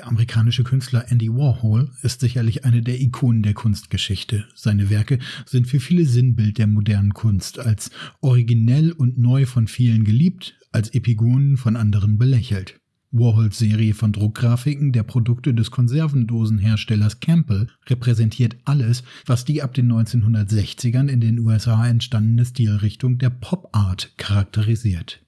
Der amerikanische Künstler Andy Warhol ist sicherlich eine der Ikonen der Kunstgeschichte. Seine Werke sind für viele Sinnbild der modernen Kunst, als originell und neu von vielen geliebt, als Epigonen von anderen belächelt. Warhols Serie von Druckgrafiken der Produkte des Konservendosenherstellers Campbell repräsentiert alles, was die ab den 1960ern in den USA entstandene Stilrichtung der Pop Art charakterisiert.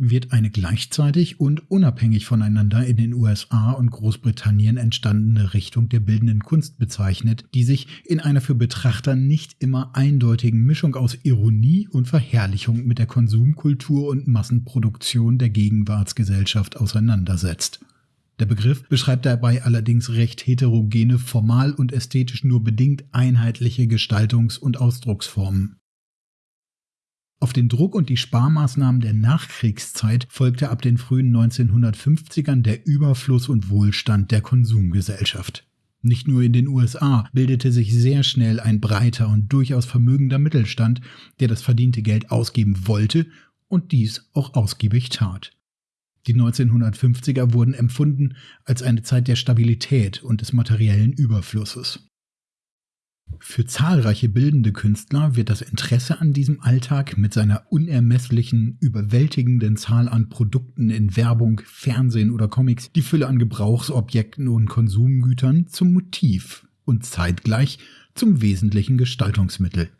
Wird eine gleichzeitig und unabhängig voneinander in den USA und Großbritannien entstandene Richtung der bildenden Kunst bezeichnet, die sich in einer für Betrachter nicht immer eindeutigen Mischung aus Ironie und Verherrlichung mit der Konsumkultur und Massenproduktion der Gegenwartsgesellschaft auseinandersetzt. Der Begriff beschreibt dabei allerdings recht heterogene, formal und ästhetisch nur bedingt einheitliche Gestaltungs- und Ausdrucksformen. Auf den Druck und die Sparmaßnahmen der Nachkriegszeit folgte ab den frühen 1950ern der Überfluss und Wohlstand der Konsumgesellschaft. Nicht nur in den USA bildete sich sehr schnell ein breiter und durchaus vermögender Mittelstand, der das verdiente Geld ausgeben wollte und dies auch ausgiebig tat. Die 1950er wurden empfunden als eine Zeit der Stabilität und des materiellen Überflusses. Für zahlreiche bildende Künstler wird das Interesse an diesem Alltag mit seiner unermesslichen, überwältigenden Zahl an Produkten in Werbung, Fernsehen oder Comics, die Fülle an Gebrauchsobjekten und Konsumgütern zum Motiv und zeitgleich zum wesentlichen Gestaltungsmittel.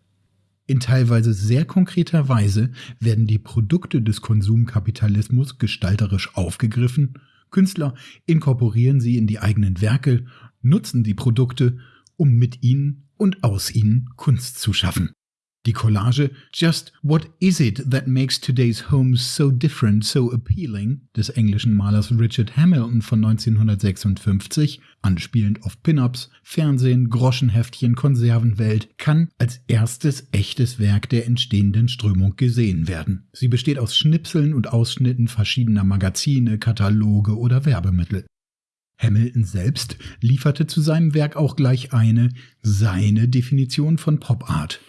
In teilweise sehr konkreter Weise werden die Produkte des Konsumkapitalismus gestalterisch aufgegriffen, Künstler inkorporieren sie in die eigenen Werke, nutzen die Produkte, um mit ihnen und aus ihnen Kunst zu schaffen. Die Collage Just What Is It That Makes Today's Homes So Different, So Appealing des englischen Malers Richard Hamilton von 1956, anspielend auf Pin-ups, Fernsehen, Groschenheftchen, Konservenwelt, kann als erstes echtes Werk der entstehenden Strömung gesehen werden. Sie besteht aus Schnipseln und Ausschnitten verschiedener Magazine, Kataloge oder Werbemittel. Hamilton selbst lieferte zu seinem Werk auch gleich eine, seine Definition von Pop Art.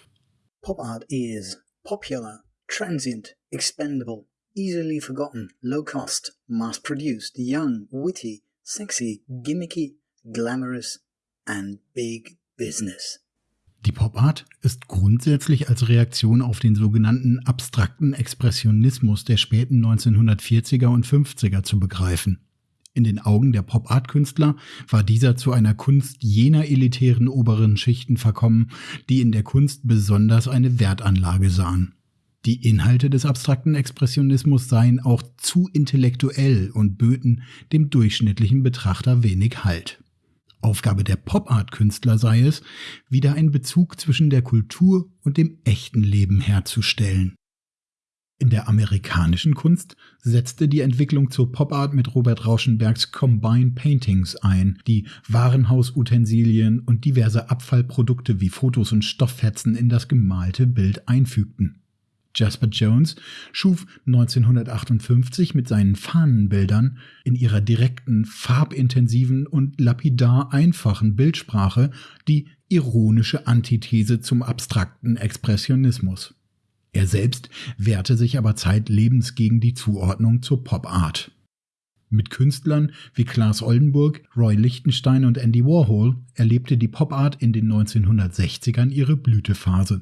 Pop art is popular, transient, expendable, easily forgotten, low cost, mass produced, young, witty, sexy, gimmicky, glamorous and big business. Die Pop Art ist grundsätzlich als Reaktion auf den sogenannten abstrakten Expressionismus der späten 1940er und 50er zu begreifen. In den Augen der Pop-Art-Künstler war dieser zu einer Kunst jener elitären oberen Schichten verkommen, die in der Kunst besonders eine Wertanlage sahen. Die Inhalte des abstrakten Expressionismus seien auch zu intellektuell und böten dem durchschnittlichen Betrachter wenig Halt. Aufgabe der Pop-Art-Künstler sei es, wieder einen Bezug zwischen der Kultur und dem echten Leben herzustellen. In der amerikanischen Kunst setzte die Entwicklung zur Pop Art mit Robert Rauschenbergs Combine Paintings ein, die Warenhausutensilien und diverse Abfallprodukte wie Fotos und Stofffetzen in das gemalte Bild einfügten. Jasper Jones schuf 1958 mit seinen Fahnenbildern in ihrer direkten, farbintensiven und lapidar einfachen Bildsprache die ironische Antithese zum abstrakten Expressionismus. Er selbst wehrte sich aber zeitlebens gegen die Zuordnung zur Pop Art. Mit Künstlern wie Klaas Oldenburg, Roy Lichtenstein und Andy Warhol erlebte die Pop Art in den 1960ern ihre Blütephase.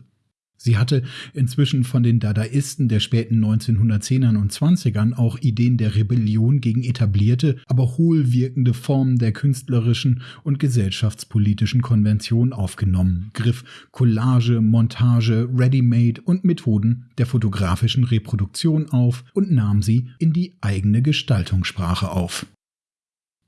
Sie hatte inzwischen von den Dadaisten der späten 1910ern und 20ern auch Ideen der Rebellion gegen etablierte, aber hohlwirkende Formen der künstlerischen und gesellschaftspolitischen Konvention aufgenommen, griff Collage, Montage, Ready-Made und Methoden der fotografischen Reproduktion auf und nahm sie in die eigene Gestaltungssprache auf.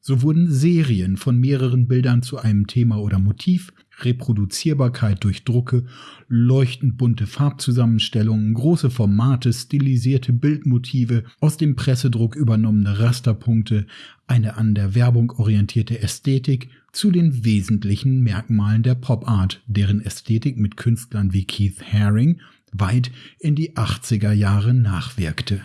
So wurden Serien von mehreren Bildern zu einem Thema oder Motiv, Reproduzierbarkeit durch Drucke, leuchtend bunte Farbzusammenstellungen, große Formate, stilisierte Bildmotive, aus dem Pressedruck übernommene Rasterpunkte, eine an der Werbung orientierte Ästhetik zu den wesentlichen Merkmalen der Pop Art, deren Ästhetik mit Künstlern wie Keith Haring, weit in die 80er Jahre nachwirkte.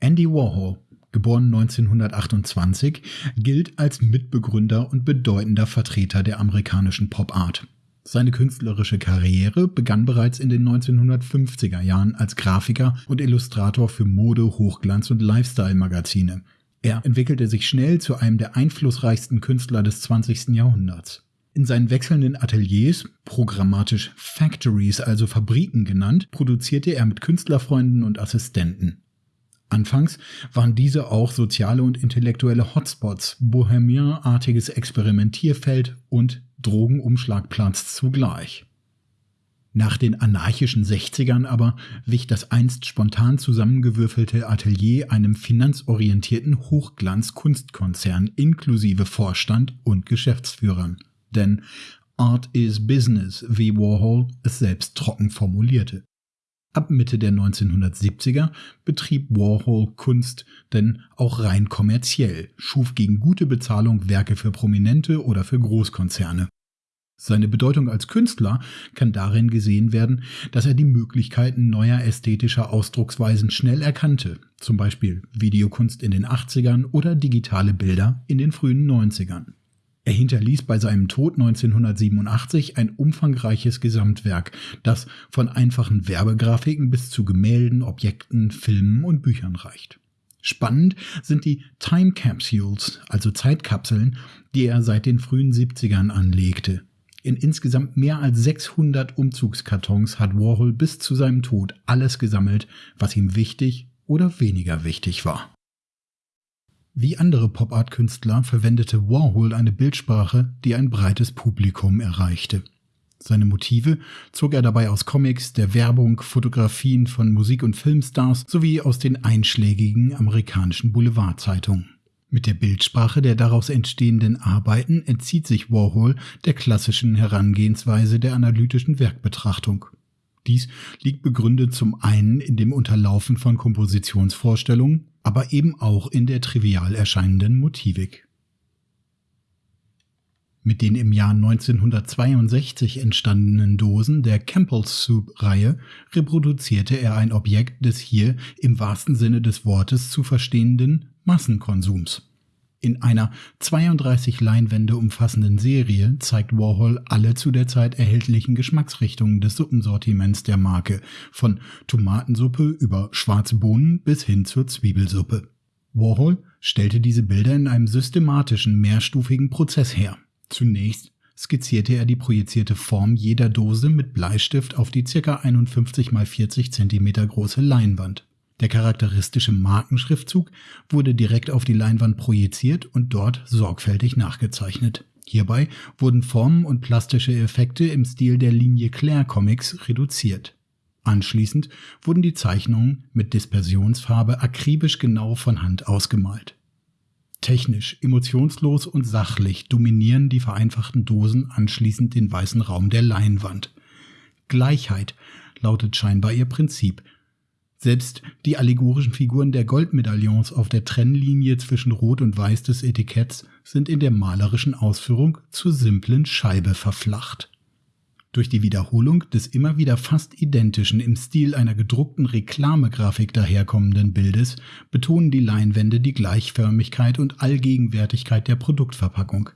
Andy Warhol, geboren 1928, gilt als Mitbegründer und bedeutender Vertreter der amerikanischen Pop Art. Seine künstlerische Karriere begann bereits in den 1950er Jahren als Grafiker und Illustrator für Mode, Hochglanz und Lifestyle-Magazine. Er entwickelte sich schnell zu einem der einflussreichsten Künstler des 20. Jahrhunderts. In seinen wechselnden Ateliers, programmatisch Factories, also Fabriken genannt, produzierte er mit Künstlerfreunden und Assistenten. Anfangs waren diese auch soziale und intellektuelle Hotspots, bohemianartiges Experimentierfeld und Drogenumschlagplatz zugleich. Nach den anarchischen 60ern aber wich das einst spontan zusammengewürfelte Atelier einem finanzorientierten Hochglanz-Kunstkonzern inklusive Vorstand und Geschäftsführern. Denn Art is Business, wie Warhol es selbst trocken formulierte. Ab Mitte der 1970er betrieb Warhol Kunst denn auch rein kommerziell, schuf gegen gute Bezahlung Werke für Prominente oder für Großkonzerne. Seine Bedeutung als Künstler kann darin gesehen werden, dass er die Möglichkeiten neuer ästhetischer Ausdrucksweisen schnell erkannte, zum Beispiel Videokunst in den 80ern oder digitale Bilder in den frühen 90ern. Er hinterließ bei seinem Tod 1987 ein umfangreiches Gesamtwerk, das von einfachen Werbegrafiken bis zu Gemälden, Objekten, Filmen und Büchern reicht. Spannend sind die Time Capsules, also Zeitkapseln, die er seit den frühen 70ern anlegte. In insgesamt mehr als 600 Umzugskartons hat Warhol bis zu seinem Tod alles gesammelt, was ihm wichtig oder weniger wichtig war. Wie andere Pop-Art-Künstler verwendete Warhol eine Bildsprache, die ein breites Publikum erreichte. Seine Motive zog er dabei aus Comics, der Werbung, Fotografien von Musik- und Filmstars sowie aus den einschlägigen amerikanischen Boulevardzeitungen. Mit der Bildsprache der daraus entstehenden Arbeiten entzieht sich Warhol der klassischen Herangehensweise der analytischen Werkbetrachtung. Dies liegt begründet zum einen in dem Unterlaufen von Kompositionsvorstellungen, aber eben auch in der trivial erscheinenden Motivik. Mit den im Jahr 1962 entstandenen Dosen der Campbell Soup-Reihe reproduzierte er ein Objekt des hier im wahrsten Sinne des Wortes zu verstehenden Massenkonsums. In einer 32 Leinwände umfassenden Serie zeigt Warhol alle zu der Zeit erhältlichen Geschmacksrichtungen des Suppensortiments der Marke, von Tomatensuppe über schwarze Bohnen bis hin zur Zwiebelsuppe. Warhol stellte diese Bilder in einem systematischen, mehrstufigen Prozess her. Zunächst skizzierte er die projizierte Form jeder Dose mit Bleistift auf die ca. 51 x 40 cm große Leinwand. Der charakteristische Markenschriftzug wurde direkt auf die Leinwand projiziert und dort sorgfältig nachgezeichnet. Hierbei wurden Formen und plastische Effekte im Stil der Linie Claire Comics reduziert. Anschließend wurden die Zeichnungen mit Dispersionsfarbe akribisch genau von Hand ausgemalt. Technisch, emotionslos und sachlich dominieren die vereinfachten Dosen anschließend den weißen Raum der Leinwand. Gleichheit lautet scheinbar ihr Prinzip, selbst die allegorischen Figuren der Goldmedaillons auf der Trennlinie zwischen Rot und Weiß des Etiketts sind in der malerischen Ausführung zur simplen Scheibe verflacht. Durch die Wiederholung des immer wieder fast identischen im Stil einer gedruckten Reklamegrafik daherkommenden Bildes betonen die Leinwände die Gleichförmigkeit und Allgegenwärtigkeit der Produktverpackung.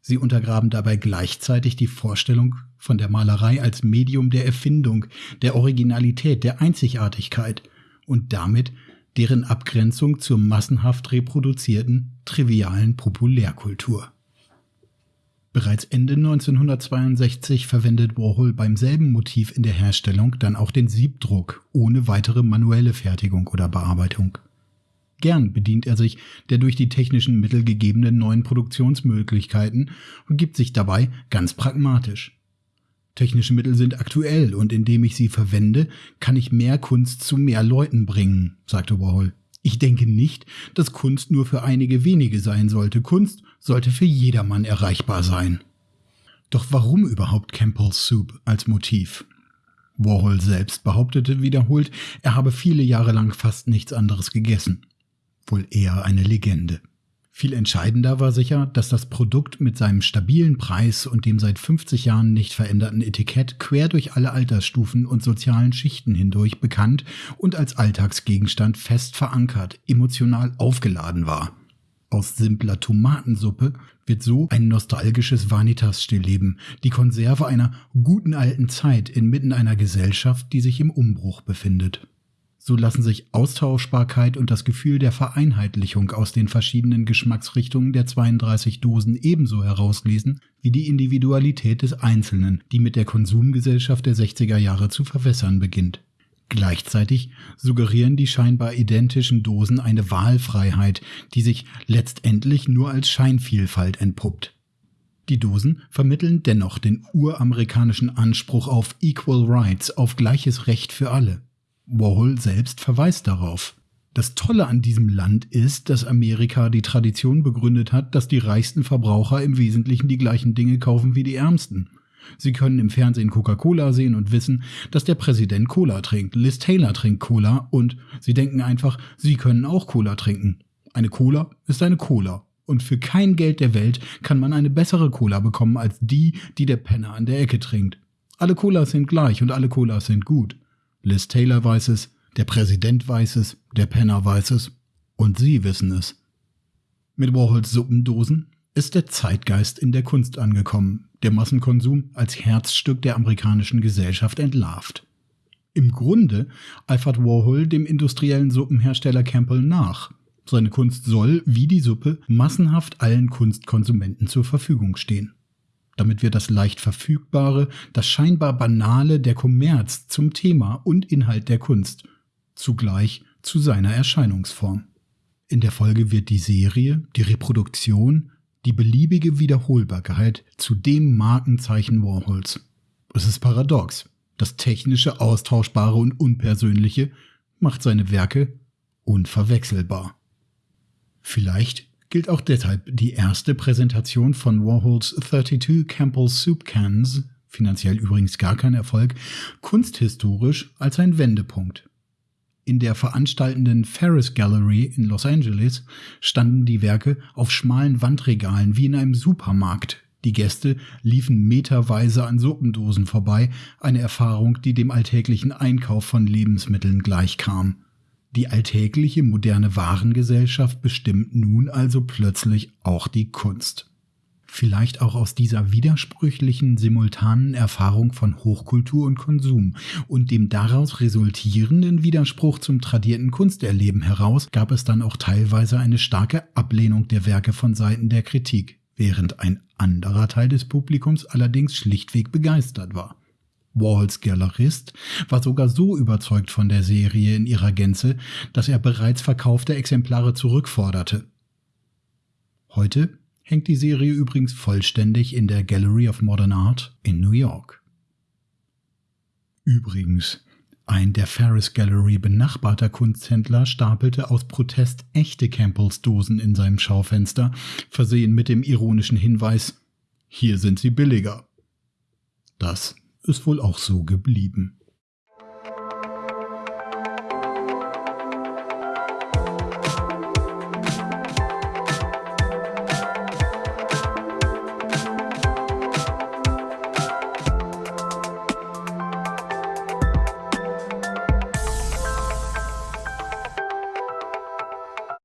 Sie untergraben dabei gleichzeitig die Vorstellung von der Malerei als Medium der Erfindung, der Originalität, der Einzigartigkeit und damit deren Abgrenzung zur massenhaft reproduzierten, trivialen Populärkultur. Bereits Ende 1962 verwendet Warhol beim selben Motiv in der Herstellung dann auch den Siebdruck ohne weitere manuelle Fertigung oder Bearbeitung. Gern bedient er sich der durch die technischen Mittel gegebenen neuen Produktionsmöglichkeiten und gibt sich dabei ganz pragmatisch. Technische Mittel sind aktuell und indem ich sie verwende, kann ich mehr Kunst zu mehr Leuten bringen, sagte Warhol. Ich denke nicht, dass Kunst nur für einige wenige sein sollte. Kunst sollte für jedermann erreichbar sein. Doch warum überhaupt Campbell's Soup als Motiv? Warhol selbst behauptete wiederholt, er habe viele Jahre lang fast nichts anderes gegessen. Wohl eher eine Legende. Viel entscheidender war sicher, dass das Produkt mit seinem stabilen Preis und dem seit 50 Jahren nicht veränderten Etikett quer durch alle Altersstufen und sozialen Schichten hindurch bekannt und als Alltagsgegenstand fest verankert, emotional aufgeladen war. Aus simpler Tomatensuppe wird so ein nostalgisches Vanitas-Stillleben, die Konserve einer guten alten Zeit inmitten einer Gesellschaft, die sich im Umbruch befindet. So lassen sich Austauschbarkeit und das Gefühl der Vereinheitlichung aus den verschiedenen Geschmacksrichtungen der 32 Dosen ebenso herauslesen wie die Individualität des Einzelnen, die mit der Konsumgesellschaft der 60er Jahre zu verwässern beginnt. Gleichzeitig suggerieren die scheinbar identischen Dosen eine Wahlfreiheit, die sich letztendlich nur als Scheinvielfalt entpuppt. Die Dosen vermitteln dennoch den uramerikanischen Anspruch auf Equal Rights, auf gleiches Recht für alle. Warhol selbst verweist darauf. Das Tolle an diesem Land ist, dass Amerika die Tradition begründet hat, dass die reichsten Verbraucher im Wesentlichen die gleichen Dinge kaufen wie die ärmsten. Sie können im Fernsehen Coca-Cola sehen und wissen, dass der Präsident Cola trinkt, Liz Taylor trinkt Cola und sie denken einfach, sie können auch Cola trinken. Eine Cola ist eine Cola. Und für kein Geld der Welt kann man eine bessere Cola bekommen als die, die der Penner an der Ecke trinkt. Alle Colas sind gleich und alle Colas sind gut. Liz Taylor weiß es, der Präsident weiß es, der Penner weiß es und Sie wissen es. Mit Warhols Suppendosen ist der Zeitgeist in der Kunst angekommen, der Massenkonsum als Herzstück der amerikanischen Gesellschaft entlarvt. Im Grunde eifert Warhol dem industriellen Suppenhersteller Campbell nach. Seine Kunst soll, wie die Suppe, massenhaft allen Kunstkonsumenten zur Verfügung stehen damit wird das leicht verfügbare, das scheinbar banale der Kommerz zum Thema und Inhalt der Kunst, zugleich zu seiner Erscheinungsform. In der Folge wird die Serie, die Reproduktion, die beliebige Wiederholbarkeit zu dem Markenzeichen Warhols. Es ist paradox. Das technische, austauschbare und unpersönliche macht seine Werke unverwechselbar. Vielleicht gilt auch deshalb die erste Präsentation von Warhols 32 Campbell Soup Cans, finanziell übrigens gar kein Erfolg, kunsthistorisch als ein Wendepunkt. In der veranstaltenden Ferris Gallery in Los Angeles standen die Werke auf schmalen Wandregalen wie in einem Supermarkt. Die Gäste liefen meterweise an Suppendosen vorbei, eine Erfahrung, die dem alltäglichen Einkauf von Lebensmitteln gleichkam. Die alltägliche moderne Warengesellschaft bestimmt nun also plötzlich auch die Kunst. Vielleicht auch aus dieser widersprüchlichen, simultanen Erfahrung von Hochkultur und Konsum und dem daraus resultierenden Widerspruch zum tradierten Kunsterleben heraus gab es dann auch teilweise eine starke Ablehnung der Werke von Seiten der Kritik, während ein anderer Teil des Publikums allerdings schlichtweg begeistert war. Walls Galerist war sogar so überzeugt von der Serie in ihrer Gänze, dass er bereits verkaufte Exemplare zurückforderte. Heute hängt die Serie übrigens vollständig in der Gallery of Modern Art in New York. Übrigens, ein der Ferris Gallery benachbarter Kunsthändler stapelte aus Protest echte Campbells Dosen in seinem Schaufenster, versehen mit dem ironischen Hinweis, hier sind sie billiger. Das ist wohl auch so geblieben.